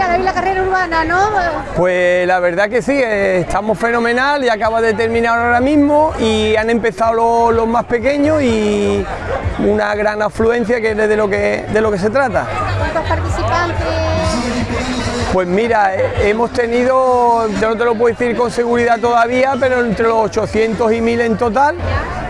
la carrera urbana, ¿no? Pues la verdad que sí, eh, estamos fenomenal, y acaba de terminar ahora mismo y han empezado los, los más pequeños y una gran afluencia que es de lo que, de lo que se trata. ¿Cuántos participantes? Pues mira, eh, hemos tenido, yo no te lo puedo decir con seguridad todavía, pero entre los 800 y 1000 en total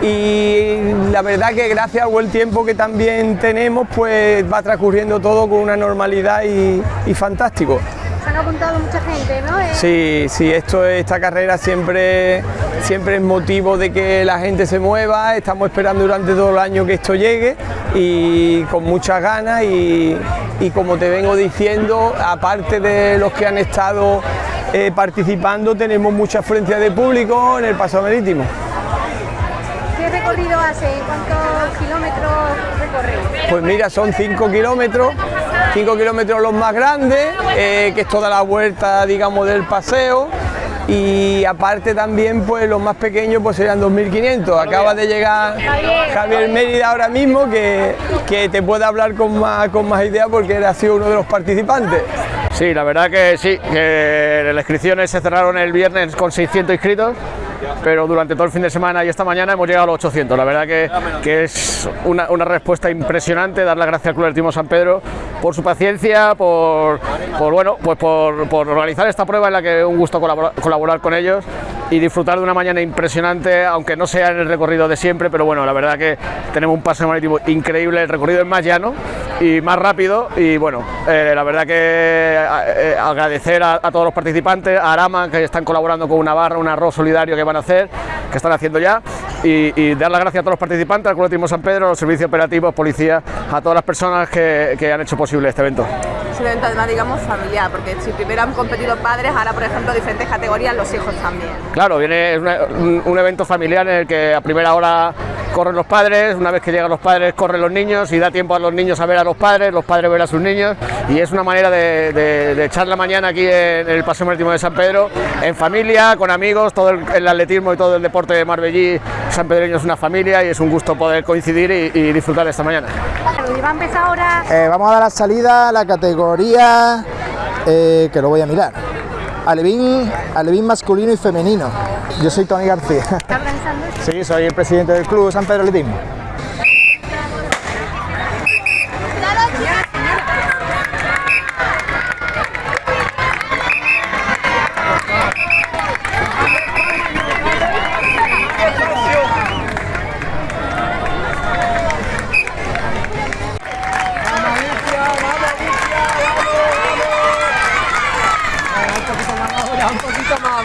y la verdad que gracias al buen tiempo que también tenemos, pues va transcurriendo todo con una normalidad y, y fantástico. Se han apuntado mucha gente, ¿no? Sí, sí, esto, esta carrera siempre, siempre es motivo de que la gente se mueva, estamos esperando durante todo el año que esto llegue y con muchas ganas y, y como te vengo diciendo, aparte de los que han estado eh, participando, tenemos mucha afluencia de público en el paso marítimo. ¿Qué recorrido hace? ¿Cuántos kilómetros recorre? Pues mira, son 5 kilómetros, 5 kilómetros los más grandes, eh, que es toda la vuelta, digamos, del paseo. Y aparte también, pues los más pequeños pues serían 2.500. Acaba de llegar Javier Mérida ahora mismo, que, que te puede hablar con más, con más idea porque él ha sido uno de los participantes. Sí, la verdad que sí, que las inscripciones se cerraron el viernes con 600 inscritos, pero durante todo el fin de semana y esta mañana hemos llegado a los 800. La verdad que, que es una, una respuesta impresionante, dar las gracias al Club Atletismo San Pedro por su paciencia, por, por, bueno, pues por, por organizar esta prueba en la que es un gusto colaborar, colaborar con ellos y disfrutar de una mañana impresionante, aunque no sea en el recorrido de siempre, pero bueno, la verdad que tenemos un paseo marítimo increíble, el recorrido es más llano y más rápido y bueno, eh, la verdad que eh, agradecer a, a, todos los participantes, a Arama que están colaborando con una barra, un arroz solidario que van a hacer, que están haciendo ya y, y dar las gracias a todos los participantes, al Atletismo San Pedro, a los servicios operativos, policía, a todas las personas que, que han hecho posible este evento. Es un evento además, digamos, familiar, porque si primero han competido padres, ahora, por ejemplo, diferentes categorías, los hijos también. Claro, viene un, un evento familiar en el que a primera hora corren los padres, una vez que llegan los padres corren los niños y da tiempo a los niños a ver a los padres, los padres ver a sus niños y es una manera de, de, de echar la mañana aquí en el Paseo Marítimo de San Pedro, en familia, con amigos, todo el, el atletismo y todo el deporte de Marbellí, San Pedreño es una familia y es un gusto poder coincidir y, y disfrutar esta mañana. ¿Y va a empezar ahora? Eh, vamos a dar la salida a la categoría eh, que lo voy a mirar. Alevín, alevín masculino y femenino. Yo soy Tony García. Sí, soy el presidente del club San Pedro Atletismo.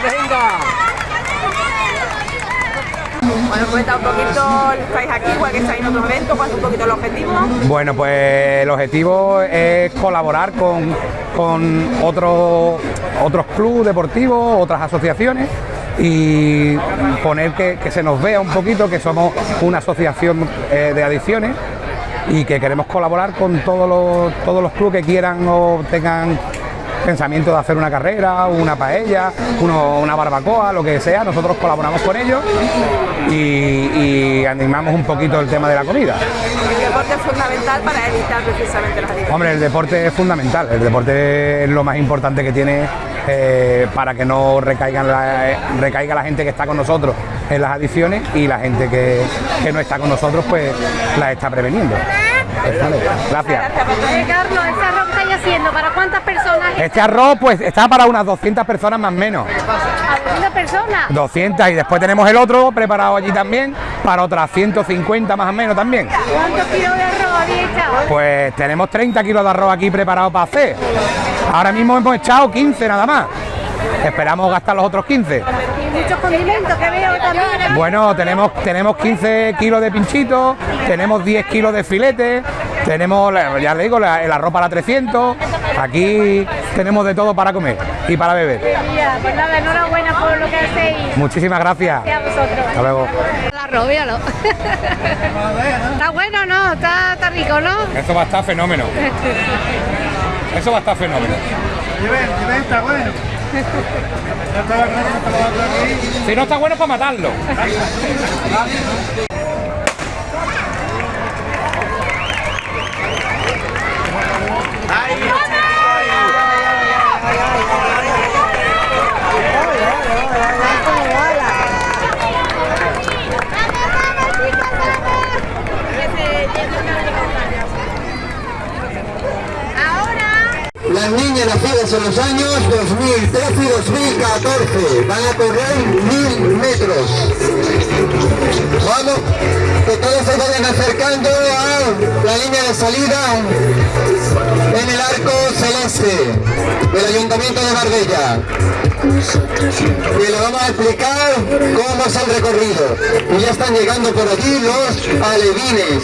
Bueno, cuenta un poquito, estáis aquí, igual que estáis en otros eventos, cuál un poquito el objetivo. Bueno, pues el objetivo es colaborar con, con otros otros clubes deportivos, otras asociaciones y poner que, que, se nos vea un poquito que somos una asociación eh, de adicciones y que queremos colaborar con todos los, todos los clubes que quieran o tengan pensamiento de hacer una carrera, una paella, uno, una barbacoa, lo que sea, nosotros colaboramos con ellos y, y, animamos un poquito el tema de la comida. El deporte es fundamental para evitar precisamente las adicciones. Hombre, el deporte es fundamental, el deporte es lo más importante que tiene eh, para que no recaigan la, eh, recaiga la gente que está con nosotros en las adicciones y la gente que, que no está con nosotros pues la está preveniendo. Vale, gracias. Eh, Carlos, ¿este arroz que estáis haciendo para cuántas? Este arroz pues está para unas 200 personas más o menos. ¿A 200 personas? 200 y después tenemos el otro preparado allí también para otras 150 más o menos también. ¿Cuántos kilos de arroz habéis echado? Pues tenemos 30 kilos de arroz aquí preparado para hacer. Ahora mismo hemos echado 15 nada más. Esperamos gastar los otros 15. Y muchos condimentos que veo también. Bueno, tenemos, tenemos 15 kilos de pinchitos, tenemos 10 kilos de filete, tenemos, ya le digo, el arroz para 300. Aquí tenemos de todo para comer y para beber. Pues nada, enhorabuena por lo que hacéis. Muchísimas gracias. Gracias a vosotros. Hasta luego. El arroz, míralo. Está bueno, ¿no? Está, está rico, ¿no? Eso va a estar fenómeno. Eso va a estar fenómeno. está bueno. Si no está bueno, para matarlo. Las niñas nacidas en los años 2013 y 2014. Van a correr mil metros. Vamos, que todos se vayan acercando a la línea de salida en el arco celeste del Ayuntamiento de Marbella. Y le vamos a explicar cómo es el recorrido. Y ya están llegando por aquí los alevines.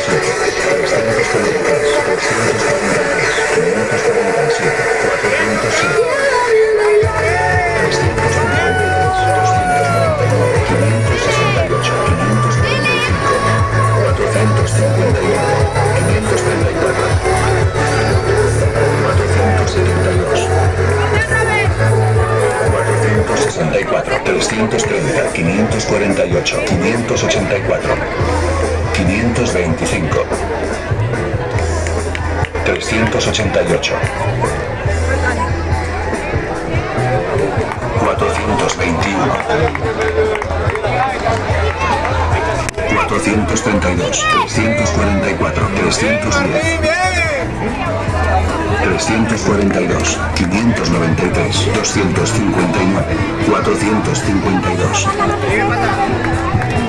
548, 584, 525, 388, 421, 432, 344, 310. 342, 593, 259, 452.